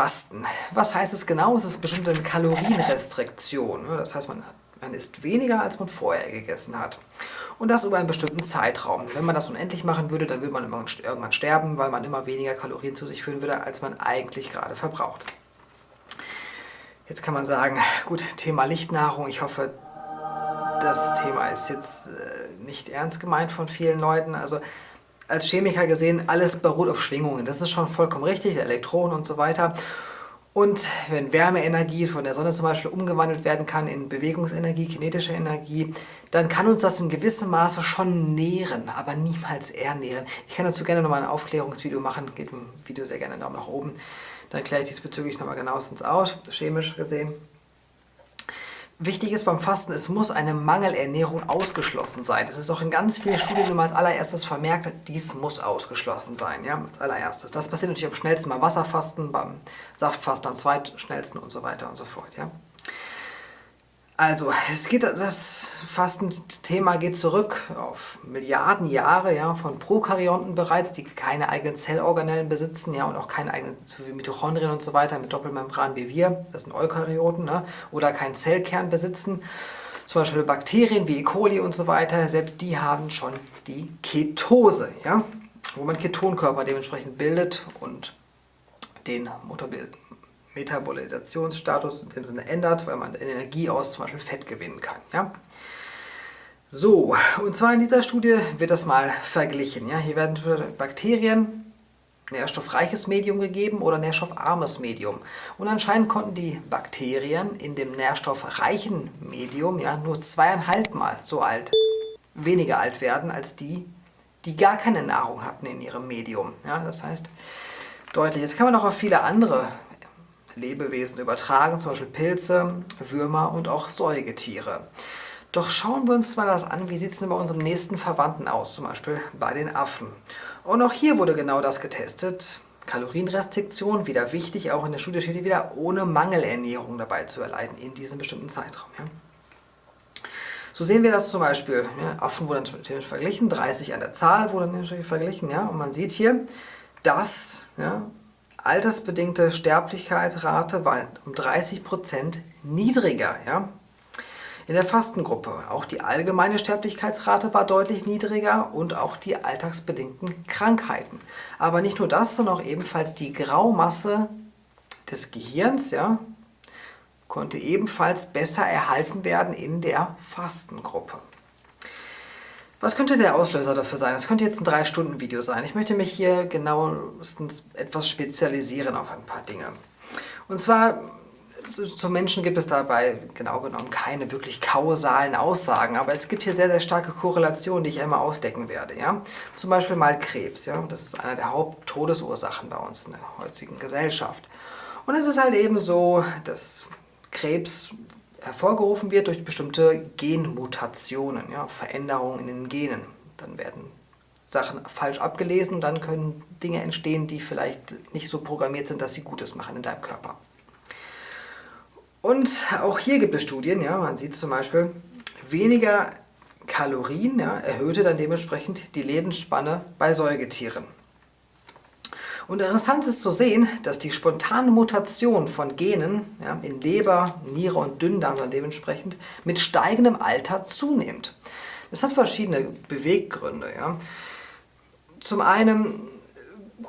Fasten. Was heißt es genau? Es ist bestimmte Kalorienrestriktion. Das heißt, man, man isst weniger, als man vorher gegessen hat. Und das über einen bestimmten Zeitraum. Wenn man das unendlich machen würde, dann würde man irgendwann sterben, weil man immer weniger Kalorien zu sich führen würde, als man eigentlich gerade verbraucht. Jetzt kann man sagen, gut, Thema Lichtnahrung. Ich hoffe, das Thema ist jetzt äh, nicht ernst gemeint von vielen Leuten. Also als Chemiker gesehen, alles beruht auf Schwingungen. Das ist schon vollkommen richtig, Elektronen und so weiter. Und wenn Wärmeenergie von der Sonne zum Beispiel umgewandelt werden kann in Bewegungsenergie, kinetische Energie, dann kann uns das in gewissem Maße schon nähren, aber niemals ernähren. Ich kann dazu gerne nochmal ein Aufklärungsvideo machen, geht im Video sehr gerne einen Daumen nach oben. Dann kläre ich diesbezüglich nochmal genauestens aus, chemisch gesehen. Wichtig ist beim Fasten, es muss eine Mangelernährung ausgeschlossen sein. Das ist auch in ganz vielen Studien immer als allererstes vermerkt, dies muss ausgeschlossen sein, ja, als allererstes. Das passiert natürlich am schnellsten beim Wasserfasten, beim Saftfasten am zweitschnellsten und so weiter und so fort, ja. Also, es geht, das Fastenthema geht zurück auf Milliarden Jahre ja, von Prokaryonten bereits, die keine eigenen Zellorganellen besitzen ja, und auch keine eigenen so wie Mitochondrien und so weiter mit Doppelmembran wie wir, das sind Eukaryoten, ne, oder keinen Zellkern besitzen. Zum Beispiel Bakterien wie E. coli und so weiter, selbst die haben schon die Ketose, ja, wo man Ketonkörper dementsprechend bildet und den Metabolisationsstatus in dem Sinne ändert, weil man Energie aus zum Beispiel Fett gewinnen kann. Ja? So, und zwar in dieser Studie wird das mal verglichen. Ja? Hier werden Bakterien nährstoffreiches Medium gegeben oder nährstoffarmes Medium. Und anscheinend konnten die Bakterien in dem nährstoffreichen Medium ja, nur zweieinhalb Mal so alt, weniger alt werden als die, die gar keine Nahrung hatten in ihrem Medium. Ja, das heißt, deutlich. Jetzt kann man auch auf viele andere Lebewesen übertragen, zum Beispiel Pilze, Würmer und auch Säugetiere. Doch schauen wir uns mal das an, wie sieht es denn bei unserem nächsten Verwandten aus, zum Beispiel bei den Affen. Und auch hier wurde genau das getestet. Kalorienrestriktion, wieder wichtig, auch in der Studie steht wieder, ohne Mangelernährung dabei zu erleiden in diesem bestimmten Zeitraum. Ja. So sehen wir das zum Beispiel, ja, Affen wurden natürlich verglichen, 30 an der Zahl wurden natürlich verglichen, ja, und man sieht hier, dass ja, altersbedingte Sterblichkeitsrate war um 30% niedriger. Ja? In der Fastengruppe auch die allgemeine Sterblichkeitsrate war deutlich niedriger und auch die alltagsbedingten Krankheiten. Aber nicht nur das, sondern auch ebenfalls die Graumasse des Gehirns ja, konnte ebenfalls besser erhalten werden in der Fastengruppe. Was könnte der Auslöser dafür sein? Das könnte jetzt ein 3-Stunden-Video sein. Ich möchte mich hier genauestens etwas spezialisieren auf ein paar Dinge. Und zwar, zu, Menschen gibt es dabei genau genommen keine wirklich kausalen Aussagen, aber es gibt hier sehr, sehr starke Korrelationen, die ich einmal ausdecken werde. Ja? Zum Beispiel mal Krebs. Ja? Das ist einer der Haupttodesursachen bei uns in der heutigen Gesellschaft. Und es ist halt eben so, dass Krebs hervorgerufen wird durch bestimmte Genmutationen, ja, Veränderungen in den Genen. Dann werden Sachen falsch abgelesen und dann können Dinge entstehen, die vielleicht nicht so programmiert sind, dass sie Gutes machen in deinem Körper. Und auch hier gibt es Studien, ja, man sieht zum Beispiel, weniger Kalorien ja, erhöhte dann dementsprechend die Lebensspanne bei Säugetieren. Und interessant ist zu sehen, dass die spontane Mutation von Genen ja, in Leber, Niere und Dünndarm dann dementsprechend mit steigendem Alter zunimmt. Das hat verschiedene Beweggründe. Ja. Zum einen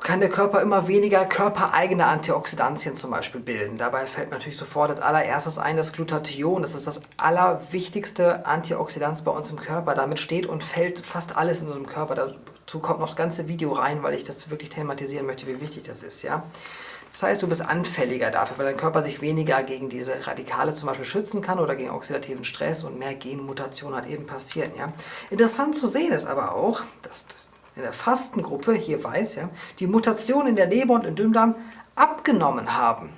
kann der Körper immer weniger körpereigene Antioxidantien zum Beispiel bilden. Dabei fällt natürlich sofort als allererstes ein das Glutathion. Das ist das allerwichtigste Antioxidant bei uns im Körper. Damit steht und fällt fast alles in unserem Körper. Dazu kommt noch das ganze Video rein, weil ich das wirklich thematisieren möchte, wie wichtig das ist. Ja? Das heißt, du bist anfälliger dafür, weil dein Körper sich weniger gegen diese Radikale zum Beispiel schützen kann oder gegen oxidativen Stress und mehr Genmutation hat eben passieren. Ja? Interessant zu sehen ist aber auch, dass in der Fastengruppe, hier weiß, ja, die Mutationen in der Leber und im Dünndarm abgenommen haben.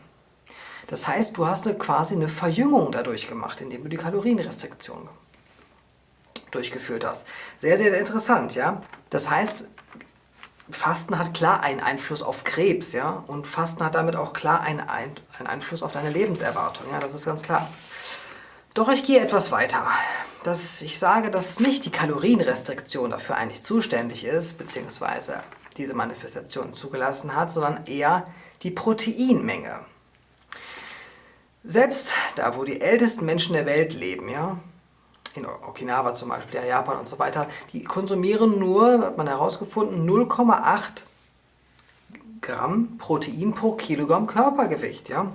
Das heißt, du hast quasi eine Verjüngung dadurch gemacht, indem du die Kalorienrestriktion durchgeführt hast. Sehr, sehr, sehr interessant, ja. Das heißt, Fasten hat klar einen Einfluss auf Krebs, ja, und Fasten hat damit auch klar einen, einen Einfluss auf deine Lebenserwartung, ja, das ist ganz klar. Doch ich gehe etwas weiter. Dass ich sage, dass nicht die Kalorienrestriktion dafür eigentlich zuständig ist, beziehungsweise diese Manifestation zugelassen hat, sondern eher die Proteinmenge. Selbst da, wo die ältesten Menschen der Welt leben, ja, in Okinawa zum Beispiel, ja, Japan und so weiter, die konsumieren nur, hat man herausgefunden, 0,8 Gramm Protein pro Kilogramm Körpergewicht. Ja.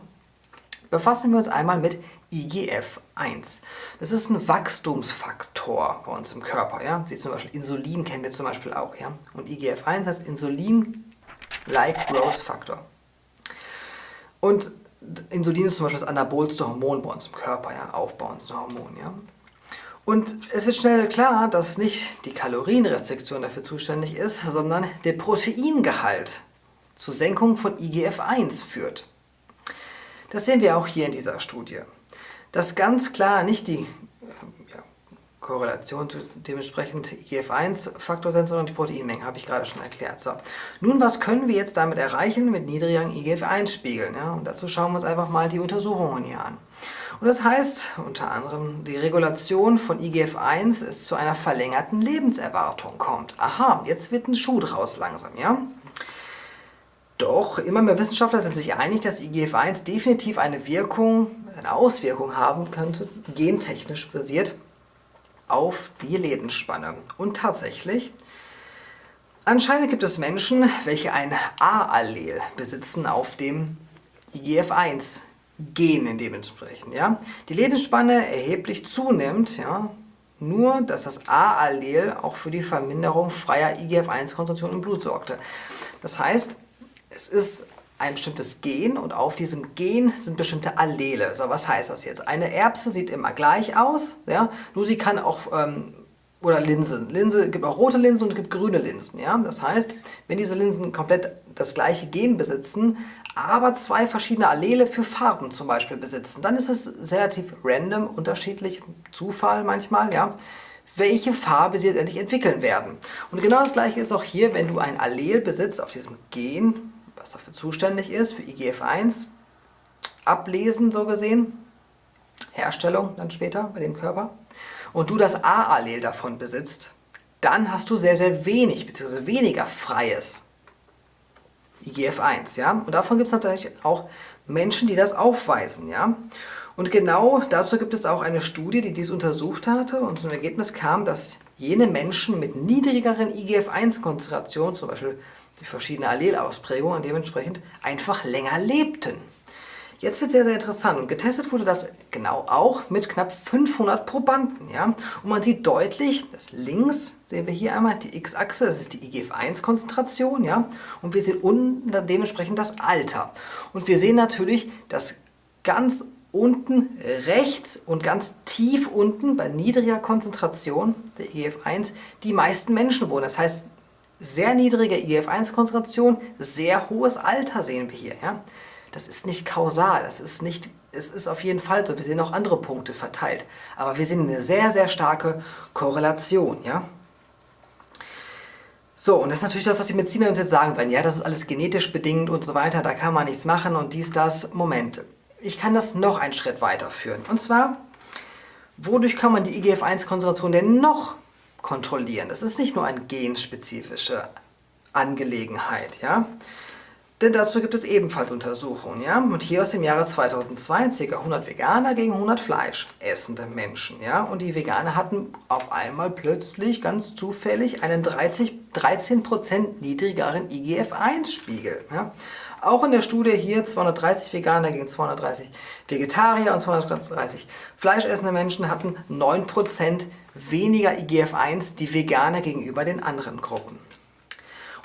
Befassen wir uns einmal mit IGF-1. Das ist ein Wachstumsfaktor bei uns im Körper, ja? wie zum Beispiel Insulin kennen wir zum Beispiel auch. Ja? Und IGF-1 heißt Insulin-like Growth Factor. Und Insulin ist zum Beispiel das anabolste Hormon bei uns im Körper, ja? aufbauendste Hormon. Ja? Und es wird schnell klar, dass nicht die Kalorienrestriktion dafür zuständig ist, sondern der Proteingehalt zur Senkung von IGF-1 führt. Das sehen wir auch hier in dieser Studie. Dass ganz klar nicht die ja, Korrelation dementsprechend IGF-1-Faktor sind, sondern die Proteinmenge, habe ich gerade schon erklärt. So. Nun, was können wir jetzt damit erreichen mit niedrigen IGF-1-Spiegeln? Ja? Und dazu schauen wir uns einfach mal die Untersuchungen hier an. Und das heißt unter anderem, die Regulation von IGF-1 ist zu einer verlängerten Lebenserwartung kommt. Aha, jetzt wird ein Schuh draus langsam, ja? Doch, immer mehr Wissenschaftler sind sich einig, dass IGF-1 definitiv eine Wirkung, eine Auswirkung haben könnte, gentechnisch basiert, auf die Lebensspanne. Und tatsächlich, anscheinend gibt es Menschen, welche ein A-Allel besitzen auf dem IGF-1 Gen dementsprechend. Ja? Die Lebensspanne erheblich zunimmt, ja? nur dass das A-Allel auch für die Verminderung freier IGF-1-Konzentration im Blut sorgte. Das heißt, es ist ein bestimmtes Gen und auf diesem Gen sind bestimmte Allele. So, was heißt das jetzt? Eine Erbse sieht immer gleich aus, ja? nur sie kann auch, ähm, oder Linsen. Linse gibt auch rote Linsen und es gibt grüne Linsen. Ja? Das heißt, wenn diese Linsen komplett das gleiche Gen besitzen, aber zwei verschiedene Allele für Farben zum Beispiel besitzen, dann ist es relativ random, unterschiedlich, Zufall manchmal, ja, welche Farbe sie endlich entwickeln werden. Und genau das gleiche ist auch hier, wenn du ein Allel besitzt auf diesem Gen, was dafür zuständig ist, für IGF-1, ablesen so gesehen, Herstellung dann später bei dem Körper, und du das A-Allel davon besitzt, dann hast du sehr, sehr wenig bzw. weniger freies IGF-1. Ja? Und davon gibt es natürlich auch Menschen, die das aufweisen. Ja? Und genau dazu gibt es auch eine Studie, die dies untersucht hatte und zum Ergebnis kam, dass jene Menschen mit niedrigeren IGF-1-Konzentrationen, zum Beispiel die verschiedenen Allelausprägungen dementsprechend, einfach länger lebten. Jetzt wird sehr, sehr interessant und getestet wurde das genau auch mit knapp 500 Probanden. Ja? Und man sieht deutlich, dass links sehen wir hier einmal die X-Achse, das ist die IGF-1-Konzentration. Ja? Und wir sehen unten dann dementsprechend das Alter. Und wir sehen natürlich, dass ganz unten rechts und ganz tief unten bei niedriger Konzentration der IGF-1 die meisten Menschen wohnen. Das heißt, sehr niedrige IGF-1-Konzentration, sehr hohes Alter sehen wir hier. Ja? Das ist nicht kausal, das ist nicht, es ist auf jeden Fall so, wir sehen auch andere Punkte verteilt. Aber wir sehen eine sehr, sehr starke Korrelation. Ja? So, und das ist natürlich das, was die Mediziner uns jetzt sagen werden. Ja, das ist alles genetisch bedingt und so weiter, da kann man nichts machen und dies, das. Moment, ich kann das noch einen Schritt weiterführen. Und zwar, wodurch kann man die IGF-1-Konzentration denn noch kontrollieren. Das ist nicht nur eine genspezifische Angelegenheit. Ja? Denn dazu gibt es ebenfalls Untersuchungen. Ja? Und hier aus dem Jahre 2002 ca. 100 Veganer gegen 100 fleischessende Menschen. Ja? Und die Veganer hatten auf einmal plötzlich ganz zufällig einen 30, 13% niedrigeren IGF-1-Spiegel. Ja? Auch in der Studie hier 230 Veganer gegen 230 Vegetarier und 230 fleischessende Menschen hatten 9% weniger IGF-1 die Veganer gegenüber den anderen Gruppen.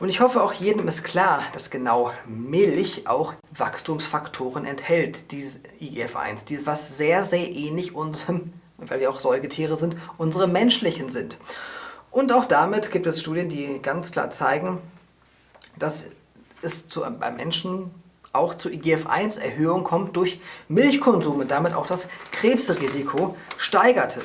Und ich hoffe auch jedem ist klar, dass genau Milch auch Wachstumsfaktoren enthält, dieses IGF-1, was sehr, sehr ähnlich unserem, weil wir auch Säugetiere sind, unsere menschlichen sind. Und auch damit gibt es Studien, die ganz klar zeigen, dass es zu, beim Menschen auch zu IGF-1-Erhöhung kommt durch Milchkonsum und damit auch das Krebsrisiko steigerte.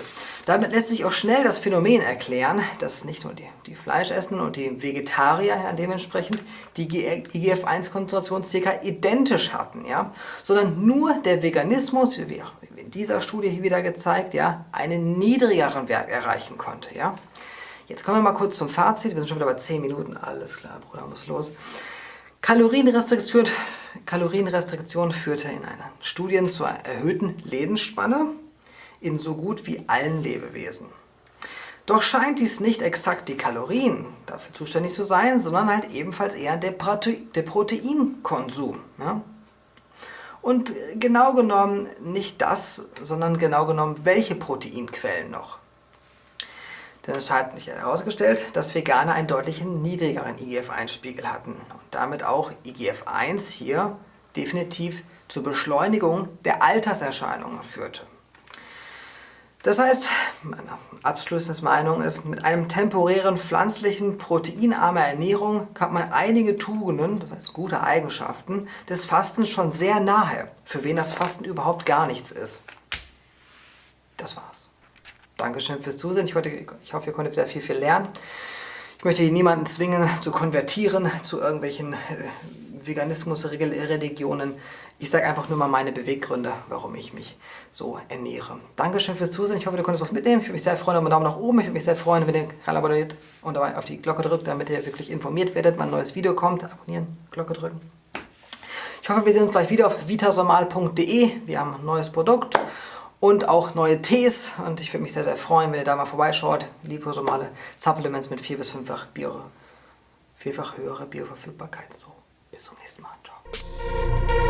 Damit lässt sich auch schnell das Phänomen erklären, dass nicht nur die, die Fleischessenden und die Vegetarier ja, dementsprechend die IGF-1-Konzentration ca. identisch hatten, ja, sondern nur der Veganismus, wie in dieser Studie hier wieder gezeigt, ja, einen niedrigeren Wert erreichen konnte. Ja. jetzt kommen wir mal kurz zum Fazit. Wir sind schon wieder bei 10 Minuten. Alles klar, Bruder, muss los. Kalorienrestriktion, Kalorienrestriktion führte in einer Studien zur erhöhten Lebensspanne in so gut wie allen Lebewesen. Doch scheint dies nicht exakt die Kalorien dafür zuständig zu sein, sondern halt ebenfalls eher der, Prote der Proteinkonsum. Ja? Und genau genommen nicht das, sondern genau genommen welche Proteinquellen noch. Denn es hat sich herausgestellt, dass Veganer einen deutlich niedrigeren IGF-1-Spiegel hatten und damit auch IGF-1 hier definitiv zur Beschleunigung der Alterserscheinungen führte. Das heißt, meine abschließende Meinung ist, mit einem temporären pflanzlichen, proteinarmer Ernährung kann man einige Tugenden, das heißt gute Eigenschaften, des Fastens schon sehr nahe, für wen das Fasten überhaupt gar nichts ist. Das war's. Dankeschön fürs Zusehen. Ich, heute, ich hoffe, ihr konntet wieder viel, viel lernen. Ich möchte hier niemanden zwingen zu konvertieren zu irgendwelchen äh, Veganismus-Religionen. Ich sage einfach nur mal meine Beweggründe, warum ich mich so ernähre. Dankeschön fürs Zusehen. Ich hoffe, du konntest was mitnehmen. Ich würde mich sehr freuen über einen Daumen nach oben. Ich würde mich sehr freuen, wenn ihr den Kanal abonniert und dabei auf die Glocke drückt, damit ihr wirklich informiert werdet, wenn ein neues Video kommt. Abonnieren, Glocke drücken. Ich hoffe, wir sehen uns gleich wieder auf vitasomal.de. Wir haben ein neues Produkt und auch neue Tees. Und ich würde mich sehr, sehr freuen, wenn ihr da mal vorbeischaut. Liposomale Supplements mit vier- bis fünffach Bio, vierfach höhere Bioverfügbarkeit. So, bis zum nächsten Mal. Ciao.